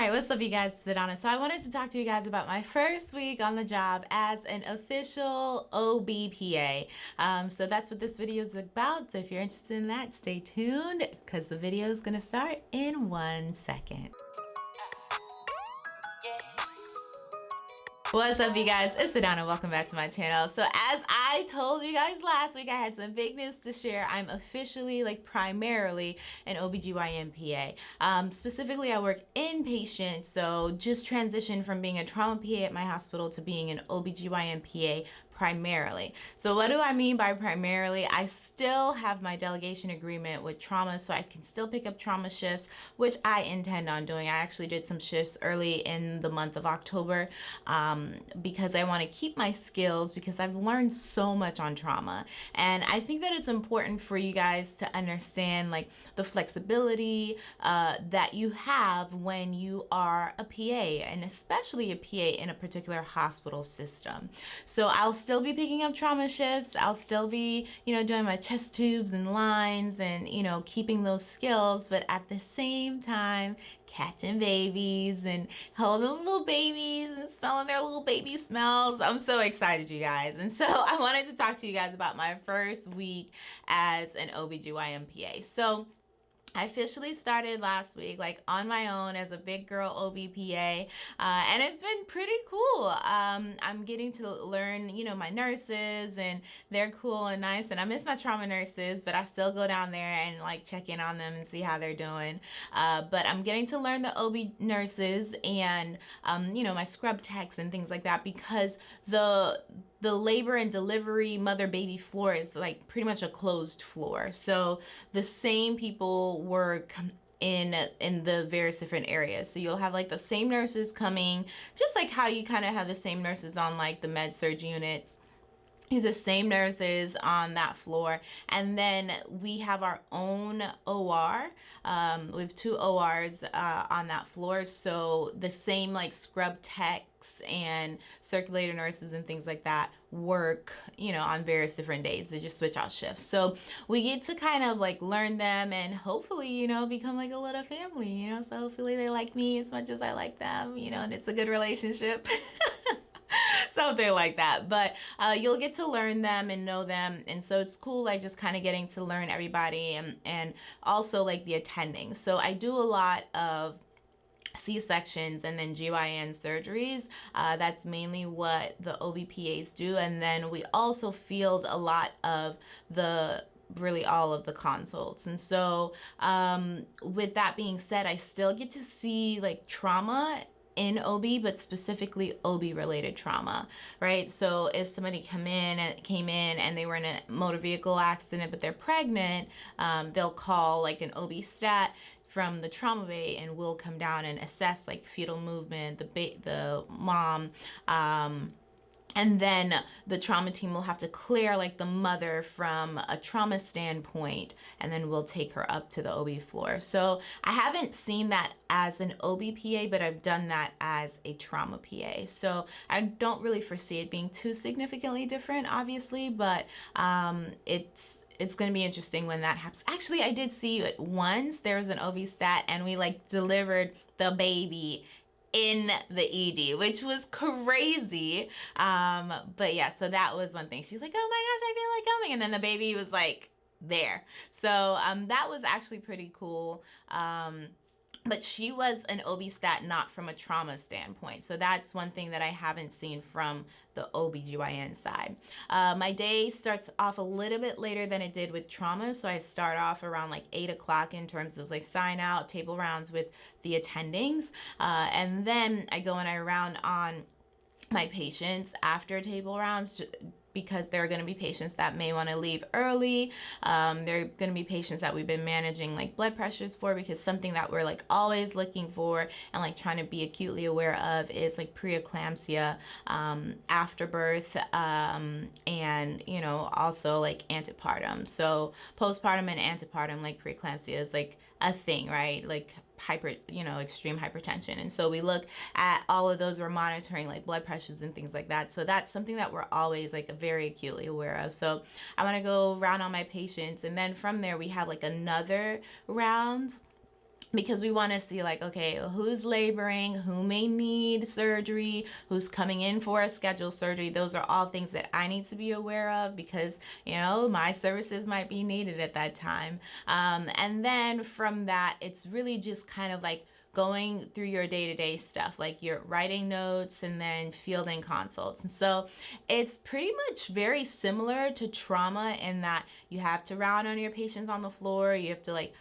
right, what's up, you guys? It's Adana. So I wanted to talk to you guys about my first week on the job as an official OBPA. Um, so that's what this video is about. So if you're interested in that, stay tuned because the video is to start in one second. What's up you guys? It's Adana. Welcome back to my channel. So as I told you guys last week, I had some big news to share. I'm officially, like primarily, an OBGYN PA. Um, specifically, I work inpatient, so just transitioned from being a trauma PA at my hospital to being an OBGYN PA primarily. So what do I mean by primarily? I still have my delegation agreement with trauma so I can still pick up trauma shifts, which I intend on doing. I actually did some shifts early in the month of October um, because I want to keep my skills because I've learned so much on trauma. And I think that it's important for you guys to understand like the flexibility uh, that you have when you are a PA and especially a PA in a particular hospital system. So I'll still be picking up trauma shifts. I'll still be, you know, doing my chest tubes and lines and, you know, keeping those skills, but at the same time, catching babies and holding little babies and smelling their little baby smells. I'm so excited, you guys. And so I wanted to talk to you guys about my first week as an OBGYN PA. So I officially started last week, like on my own as a big girl OBPA, uh, and it's been pretty cool. Um, I'm getting to learn, you know, my nurses, and they're cool and nice. And I miss my trauma nurses, but I still go down there and like check in on them and see how they're doing. Uh, but I'm getting to learn the OB nurses and, um, you know, my scrub techs and things like that because the the labor and delivery mother baby floor is like pretty much a closed floor. So the same people work in in the various different areas so you'll have like the same nurses coming just like how you kind of have the same nurses on like the med surg units the same nurses on that floor. And then we have our own OR um, we have two ORs uh, on that floor. So the same like scrub techs and circulator nurses and things like that work you know on various different days. They just switch out shifts. So we get to kind of like learn them and hopefully you know become like a little family you know? So hopefully they like me as much as I like them you know and it's a good relationship something like that. But uh, you'll get to learn them and know them. And so it's cool, like just kind of getting to learn everybody and, and also like the attending. So I do a lot of C-sections and then GYN surgeries. Uh, that's mainly what the OBPAs do. And then we also field a lot of the really all of the consults and so um, with that being said I still get to see like trauma in OB, but specifically OB related trauma, right? So if somebody come in and came in and they were in a motor vehicle accident, but they're pregnant, um, they'll call like an OB stat from the trauma bay and we'll come down and assess like fetal movement, the the mom, um, and then the trauma team will have to clear like the mother from a trauma standpoint and then we'll take her up to the OB floor. So I haven't seen that as an OB PA, but I've done that as a trauma PA. So I don't really foresee it being too significantly different, obviously, but um, it's it's going to be interesting when that happens. Actually, I did see it once. There was an OB stat and we like delivered the baby in the ED, which was crazy. Um, but yeah, so that was one thing. She's like, oh my gosh, I feel like coming. And then the baby was like there. So um, that was actually pretty cool. Um, but she was an OB stat not from a trauma standpoint. So that's one thing that I haven't seen from the OBGYN side. Uh, my day starts off a little bit later than it did with trauma. So I start off around like eight o'clock in terms of like sign out, table rounds with the attendings. Uh, and then I go and I round on my patients after table rounds because there are going to be patients that may want to leave early. Um, there are going to be patients that we've been managing like blood pressures for because something that we're like always looking for and like trying to be acutely aware of is like preeclampsia um, after birth um, and you know also like antepartum. So postpartum and antepartum like preeclampsia is like a thing, right? Like hyper, you know, extreme hypertension. And so we look at all of those, we're monitoring like blood pressures and things like that. So that's something that we're always like very acutely aware of. So I want to go round on my patients. And then from there, we have like another round because we want to see like okay who's laboring who may need surgery who's coming in for a scheduled surgery. Those are all things that i need to be aware of because you know my services might be needed at that time. Um, and then from that it's really just kind of like going through your day-to-day stuff like you're writing notes and then fielding consults. And so it's pretty much very similar to trauma in that you have to round on your patients on the floor you have to like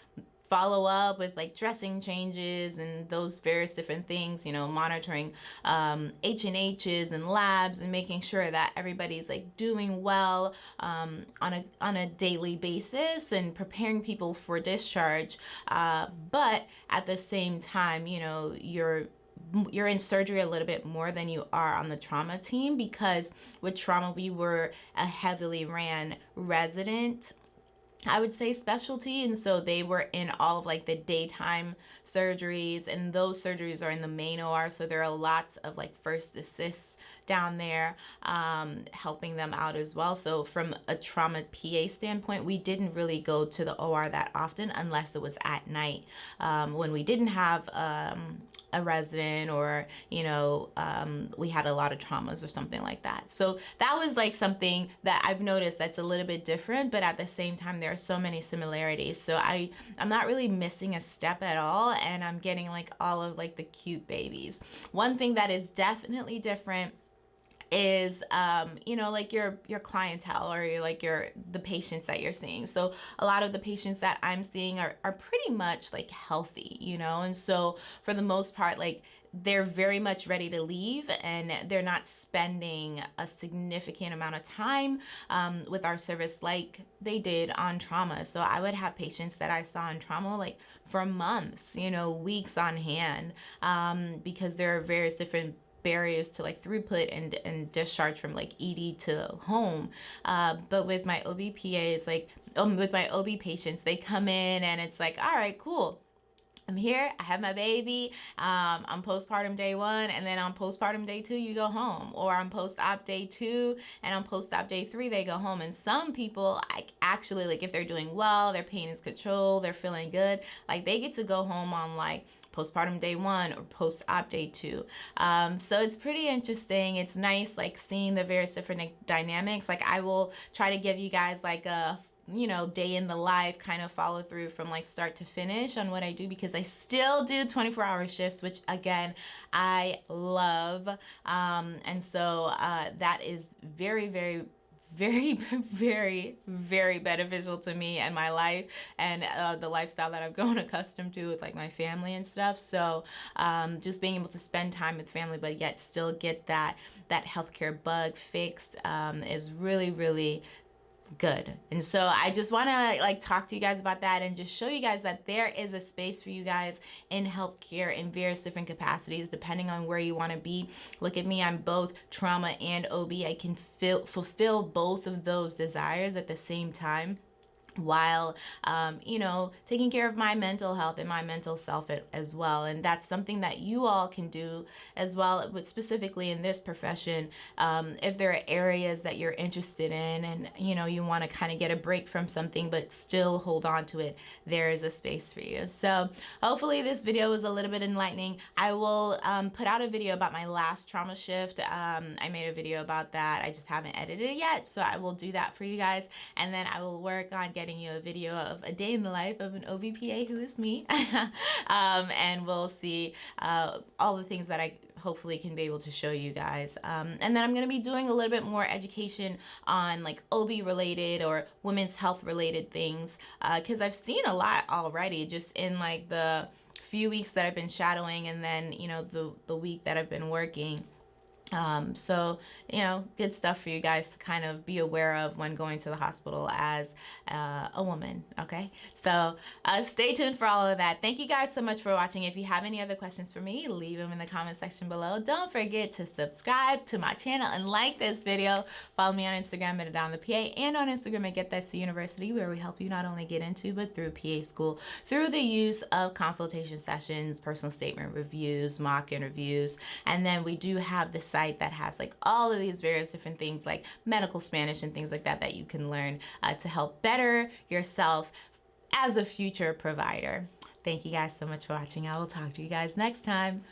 follow up with like dressing changes and those various different things, you know, monitoring um, H&H's and labs and making sure that everybody's like doing well um, on, a, on a daily basis and preparing people for discharge. Uh, but at the same time, you know, you're you're in surgery a little bit more than you are on the trauma team because with trauma we were a heavily ran resident I would say specialty and so they were in all of like the daytime surgeries and those surgeries are in the main OR so there are lots of like first assists down there um, helping them out as well. So from a trauma PA standpoint we didn't really go to the OR that often unless it was at night um, when we didn't have um, a resident or you know um, we had a lot of traumas or something like that. So that was like something that I've noticed that's a little bit different but at the same time there are so many similarities. So I I'm not really missing a step at all and I'm getting like all of like the cute babies. One thing that is definitely different is um, you know like your your clientele or your, like your the patients that you're seeing so a lot of the patients that i'm seeing are, are pretty much like healthy you know and so for the most part like they're very much ready to leave and they're not spending a significant amount of time um, with our service like they did on trauma. So I would have patients that I saw in trauma like for months, you know, weeks on hand um, because there are various different barriers to like throughput and, and discharge from like ED to home. Uh, but with my OB PAs, like um, with my OB patients, they come in and it's like, all right, cool. I'm here, I have my baby, um, I'm postpartum day one, and then on postpartum day two, you go home. Or on post-op day two, and on post-op day three, they go home. And some people, like actually, like if they're doing well, their pain is controlled, they're feeling good, like they get to go home on like postpartum day one or post-op day two. Um, so it's pretty interesting. It's nice like seeing the various different dynamics. Like I will try to give you guys like a you know day in the life kind of follow through from like start to finish on what I do because I still do 24 hour shifts which again I love um, and so uh, that is very very very, very, very beneficial to me and my life and uh, the lifestyle that I've grown accustomed to with like my family and stuff. So um, just being able to spend time with family, but yet still get that that healthcare bug fixed um, is really, really good. And so I just want to like talk to you guys about that and just show you guys that there is a space for you guys in healthcare in various different capacities depending on where you want to be. Look at me, I'm both trauma and OB. I can feel, fulfill both of those desires at the same time while um, you know taking care of my mental health and my mental self as well. And that's something that you all can do as well but specifically in this profession um, if there are areas that you're interested in and you know you want to kind of get a break from something but still hold on to it there is a space for you. So hopefully this video was a little bit enlightening. I will um, put out a video about my last trauma shift. Um, I made a video about that. I just haven't edited it yet so I will do that for you guys. And then I will work on getting getting you a video of a day in the life of an OBPA who is me. um, and we'll see uh, all the things that I hopefully can be able to show you guys. Um, and then I'm going to be doing a little bit more education on like OB related or women's health related things because uh, I've seen a lot already just in like the few weeks that I've been shadowing and then, you know, the, the week that I've been working. Um, so, you know, good stuff for you guys to kind of be aware of when going to the hospital as uh, a woman, okay? So uh, stay tuned for all of that. Thank you guys so much for watching. If you have any other questions for me, leave them in the comment section below. Don't forget to subscribe to my channel and like this video. Follow me on Instagram at Adown the PA and on Instagram at Get That C University where we help you not only get into but through PA school through the use of consultation sessions, personal statement reviews, mock interviews, and then we do have the site site that has like all of these various different things like medical Spanish and things like that that you can learn uh, to help better yourself as a future provider. Thank you guys so much for watching. I will talk to you guys next time.